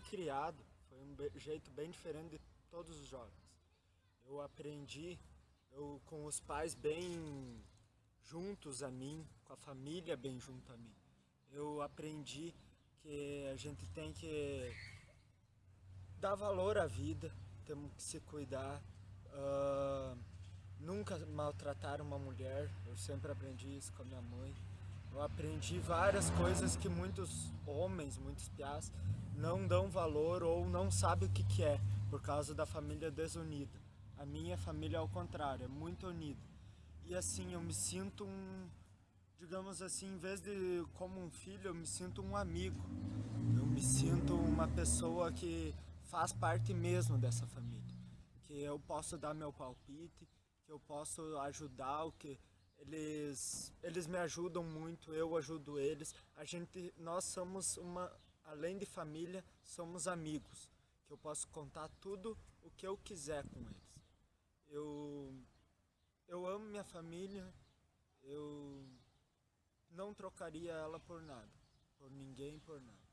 criado foi um jeito bem diferente de todos os jovens. Eu aprendi eu, com os pais bem juntos a mim, com a família bem junto a mim. Eu aprendi que a gente tem que dar valor à vida, temos que se cuidar, uh, nunca maltratar uma mulher, eu sempre aprendi isso com a minha mãe. Eu aprendi várias coisas que muitos homens, muitos piás, não dão valor ou não sabem o que, que é, por causa da família desunida. A minha família, ao contrário, é muito unida. E assim, eu me sinto um, digamos assim, em vez de como um filho, eu me sinto um amigo. Eu me sinto uma pessoa que faz parte mesmo dessa família. Que eu posso dar meu palpite, que eu posso ajudar, o que eles, eles me ajudam muito, eu ajudo eles. A gente, nós somos uma, além de família, somos amigos. Que eu posso contar tudo o que eu quiser com eles. Eu, eu amo minha família, eu não trocaria ela por nada, por ninguém, por nada.